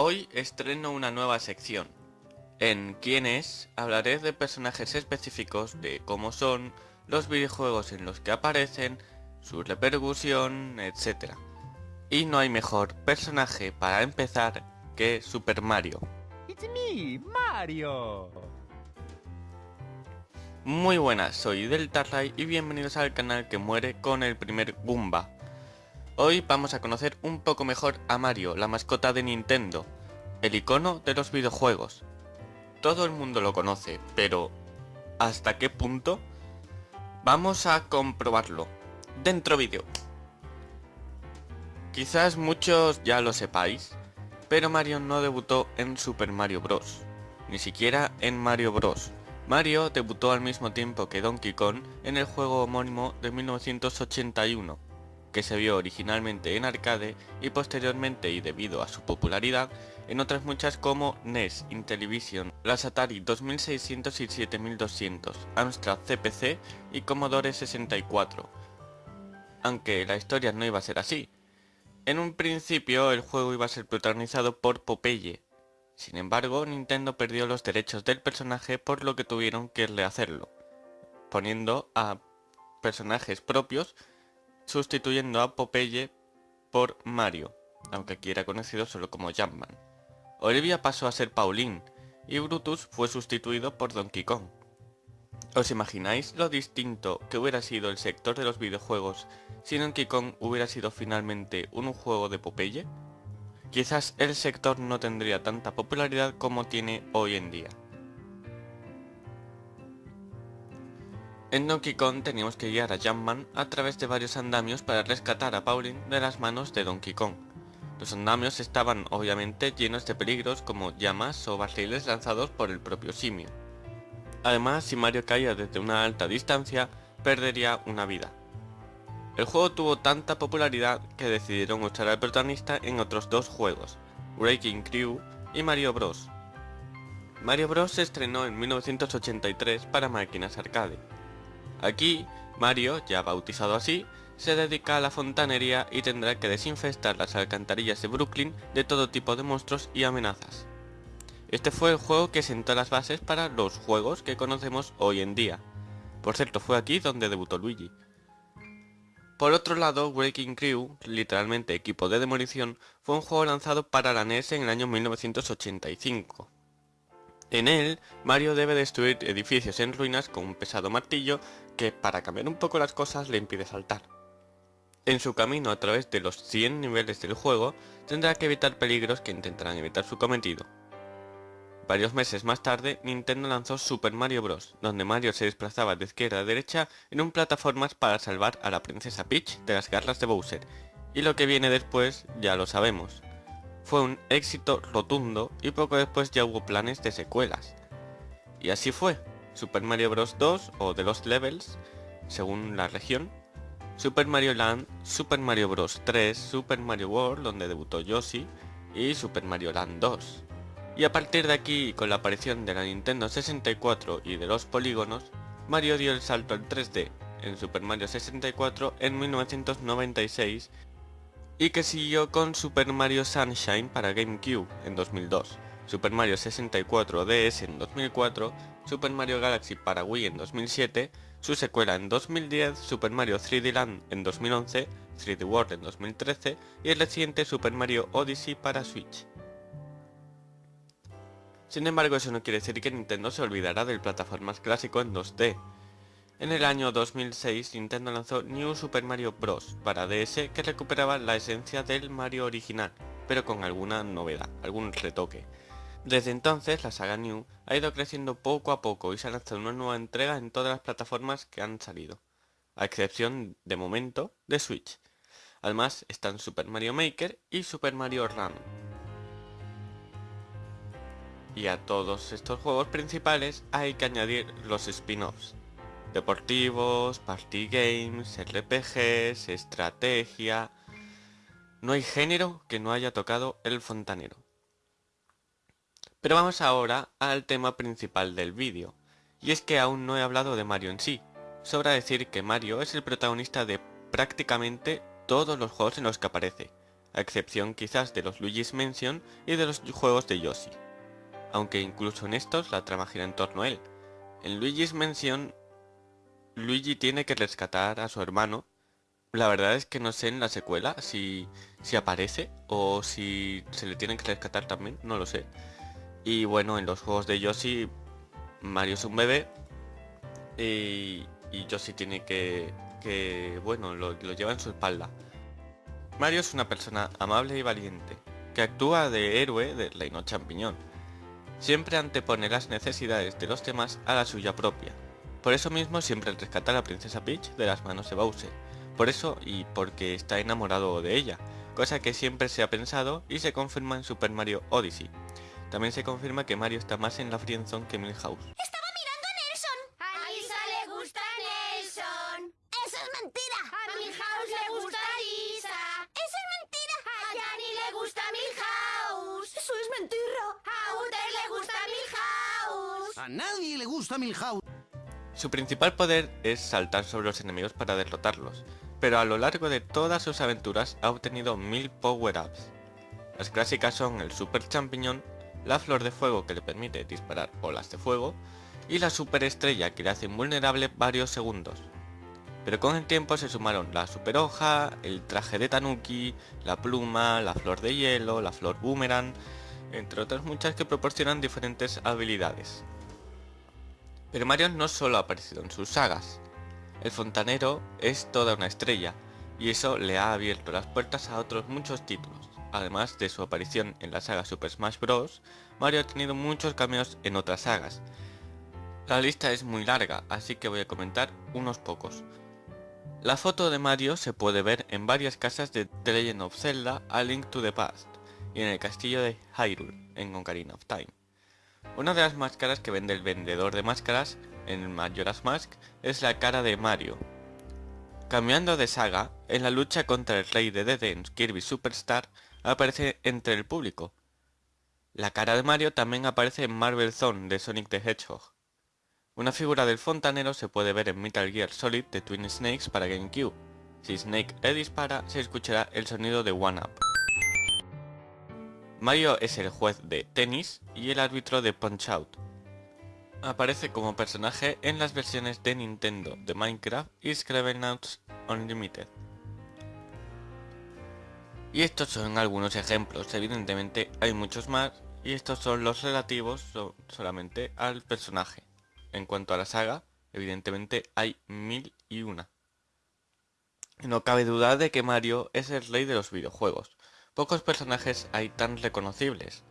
Hoy estreno una nueva sección. En Quién es hablaré de personajes específicos, de cómo son, los videojuegos en los que aparecen, su repercusión, etc. Y no hay mejor personaje para empezar que Super Mario. It's me, Mario. Muy buenas, soy Deltarray y bienvenidos al canal que muere con el primer Goomba. Hoy vamos a conocer un poco mejor a Mario, la mascota de Nintendo, el icono de los videojuegos. Todo el mundo lo conoce, pero ¿hasta qué punto? Vamos a comprobarlo. Dentro vídeo. Quizás muchos ya lo sepáis, pero Mario no debutó en Super Mario Bros. Ni siquiera en Mario Bros. Mario debutó al mismo tiempo que Donkey Kong en el juego homónimo de 1981 que se vio originalmente en arcade y posteriormente y debido a su popularidad en otras muchas como NES, Intellivision, las Atari 2600 y 7200, Amstrad CPC y Commodore 64. Aunque la historia no iba a ser así. En un principio el juego iba a ser protagonizado por Popeye. Sin embargo, Nintendo perdió los derechos del personaje por lo que tuvieron que rehacerlo, poniendo a personajes propios sustituyendo a Popeye por Mario, aunque aquí era conocido solo como Jumpman. Olivia pasó a ser Pauline, y Brutus fue sustituido por Donkey Kong. ¿Os imagináis lo distinto que hubiera sido el sector de los videojuegos si Donkey Kong hubiera sido finalmente un juego de Popeye? Quizás el sector no tendría tanta popularidad como tiene hoy en día. En Donkey Kong teníamos que guiar a Jumpman a través de varios andamios para rescatar a Pauline de las manos de Donkey Kong. Los andamios estaban obviamente llenos de peligros como llamas o barriles lanzados por el propio simio. Además, si Mario caía desde una alta distancia, perdería una vida. El juego tuvo tanta popularidad que decidieron usar al protagonista en otros dos juegos, Breaking Crew y Mario Bros. Mario Bros se estrenó en 1983 para máquinas arcade. Aquí, Mario, ya bautizado así, se dedica a la fontanería y tendrá que desinfestar las alcantarillas de Brooklyn de todo tipo de monstruos y amenazas. Este fue el juego que sentó las bases para los juegos que conocemos hoy en día. Por cierto, fue aquí donde debutó Luigi. Por otro lado, Breaking Crew, literalmente equipo de demolición, fue un juego lanzado para la NES en el año 1985. En él, Mario debe destruir edificios en ruinas con un pesado martillo que, para cambiar un poco las cosas, le impide saltar. En su camino a través de los 100 niveles del juego, tendrá que evitar peligros que intentarán evitar su cometido. Varios meses más tarde, Nintendo lanzó Super Mario Bros., donde Mario se desplazaba de izquierda a derecha en un plataformas para salvar a la princesa Peach de las garras de Bowser, y lo que viene después ya lo sabemos, fue un éxito rotundo y poco después ya hubo planes de secuelas. Y así fue, Super Mario Bros. 2 o The Lost Levels, según la región, Super Mario Land, Super Mario Bros. 3, Super Mario World, donde debutó Yoshi, y Super Mario Land 2. Y a partir de aquí, con la aparición de la Nintendo 64 y de los polígonos, Mario dio el salto al 3D en Super Mario 64 en 1996 y que siguió con Super Mario Sunshine para GameCube en 2002, Super Mario 64 DS en 2004, Super Mario Galaxy para Wii en 2007, su secuela en 2010, Super Mario 3D Land en 2011, 3D World en 2013 y el reciente Super Mario Odyssey para Switch. Sin embargo, eso no quiere decir que Nintendo se olvidará del plataformas clásico en 2D, en el año 2006 Nintendo lanzó New Super Mario Bros. para DS que recuperaba la esencia del Mario original, pero con alguna novedad, algún retoque. Desde entonces la saga New ha ido creciendo poco a poco y se ha lanzado una nueva entrega en todas las plataformas que han salido, a excepción, de momento, de Switch. Además están Super Mario Maker y Super Mario Run. Y a todos estos juegos principales hay que añadir los spin-offs, deportivos, party games, RPGs, estrategia... No hay género que no haya tocado el fontanero. Pero vamos ahora al tema principal del vídeo, y es que aún no he hablado de Mario en sí. Sobra decir que Mario es el protagonista de prácticamente todos los juegos en los que aparece. a excepción quizás de los Luigi's Mansion y de los juegos de Yoshi. Aunque incluso en estos la trama gira en torno a él. En Luigi's Mansion, Luigi tiene que rescatar a su hermano. La verdad es que no sé en la secuela si, si aparece o si se le tiene que rescatar también, no lo sé. Y bueno, en los juegos de Yoshi, Mario es un bebé y, y Yoshi tiene que, que bueno, lo, lleva en su espalda. Mario es una persona amable y valiente, que actúa de héroe de Reino Champiñón. Siempre antepone las necesidades de los demás a la suya propia. Por eso mismo siempre rescata a la princesa Peach de las manos de Bowser. Por eso y porque está enamorado de ella, cosa que siempre se ha pensado y se confirma en Super Mario Odyssey. También se confirma que Mario está más en la friendzone que Milhouse. Estaba mirando a Nelson. A Lisa le gusta Nelson. Eso es mentira. A Milhouse le gusta Lisa. Eso es mentira. A Yanni le gusta Milhouse. Eso es mentira. A Uther le gusta Milhouse. A nadie le gusta Milhouse. Su principal poder es saltar sobre los enemigos para derrotarlos, pero a lo largo de todas sus aventuras ha obtenido mil power-ups. Las clásicas son el Super Champiñón, la Flor de Fuego que le permite disparar olas de fuego, y la Super Estrella que le hace invulnerable varios segundos. Pero con el tiempo se sumaron la Super Hoja, el traje de Tanuki, la pluma, la Flor de Hielo, la Flor Boomerang, entre otras muchas que proporcionan diferentes habilidades. Pero Mario no solo ha aparecido en sus sagas. El fontanero es toda una estrella, y eso le ha abierto las puertas a otros muchos títulos. Además de su aparición en la saga Super Smash Bros., Mario ha tenido muchos cameos en otras sagas. La lista es muy larga, así que voy a comentar unos pocos. La foto de Mario se puede ver en varias casas de The Legend of Zelda A Link to the Past y en el castillo de Hyrule en Ocarina of Time. Una de las máscaras que vende el vendedor de máscaras en Majora's Mask es la cara de Mario. Cambiando de saga, en la lucha contra el rey de DD en Kirby Superstar aparece entre el público. La cara de Mario también aparece en Marvel Zone de Sonic the Hedgehog. Una figura del fontanero se puede ver en Metal Gear Solid de Twin Snakes para GameCube. Si Snake le dispara, se escuchará el sonido de One Up. Mario es el juez de tenis y el árbitro de Punch Out. Aparece como personaje en las versiones de Nintendo de Minecraft y Scribblenauts Unlimited. Y estos son algunos ejemplos, evidentemente hay muchos más y estos son los relativos so- solamente al personaje. En cuanto a la saga, evidentemente hay mil y una. No cabe duda de que Mario es el rey de los videojuegos. Pocos personajes hay tan reconocibles.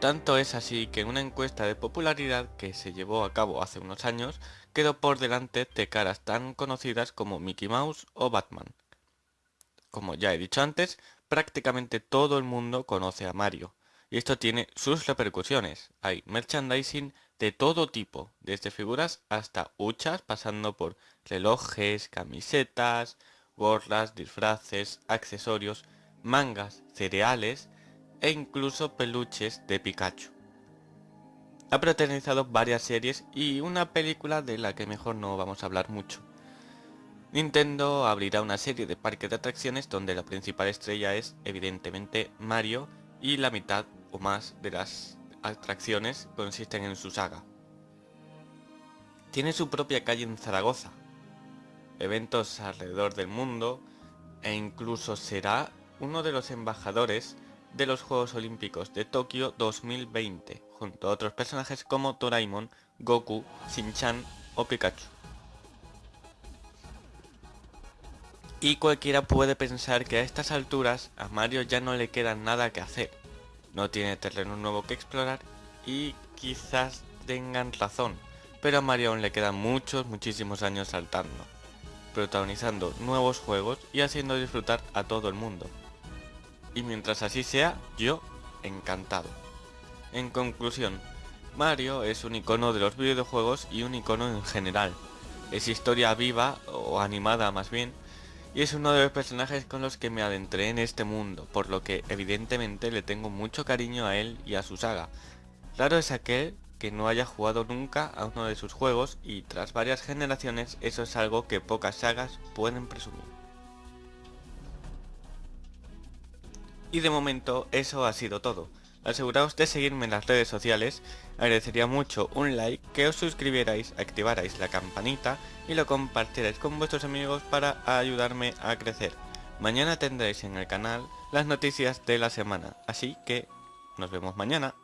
Tanto es así que en una encuesta de popularidad que se llevó a cabo hace unos años, quedó por delante de caras tan conocidas como Mickey Mouse o Batman. Como ya he dicho antes, prácticamente todo el mundo conoce a Mario, y esto tiene sus repercusiones. Hay merchandising de todo tipo, desde figuras hasta huchas, pasando por relojes, camisetas, gorras, disfraces, accesorios, mangas, cereales e incluso peluches de Pikachu. Ha protagonizado varias series y una película de la que mejor no vamos a hablar mucho. Nintendo abrirá una serie de parques de atracciones donde la principal estrella es evidentemente Mario y la mitad o más de las atracciones consisten en su saga. Tiene su propia calle en Zaragoza, eventos alrededor del mundo e incluso será uno de los embajadores de los Juegos Olímpicos de Tokio 2020, junto a otros personajes como Doraemon, Goku, Shin-Chan o Pikachu. Y cualquiera puede pensar que a estas alturas a Mario ya no le queda nada que hacer. No tiene terreno nuevo que explorar y quizás tengan razón, pero a Mario aún le quedan muchos, muchísimos años saltando, protagonizando nuevos juegos y haciendo disfrutar a todo el mundo. Y mientras así sea, yo encantado. En conclusión, Mario es un icono de los videojuegos y un icono en general. Es historia viva, o animada más bien, y es uno de los personajes con los que me adentré en este mundo, por lo que evidentemente le tengo mucho cariño a él y a su saga. Raro es aquel que no haya jugado nunca a uno de sus juegos y tras varias generaciones eso es algo que pocas sagas pueden presumir. Y de momento eso ha sido todo. Aseguraos de seguirme en las redes sociales, agradecería mucho un like, que os suscribierais, activarais la campanita y lo compartierais con vuestros amigos para ayudarme a crecer. Mañana tendréis en el canal las noticias de la semana, así que nos vemos mañana.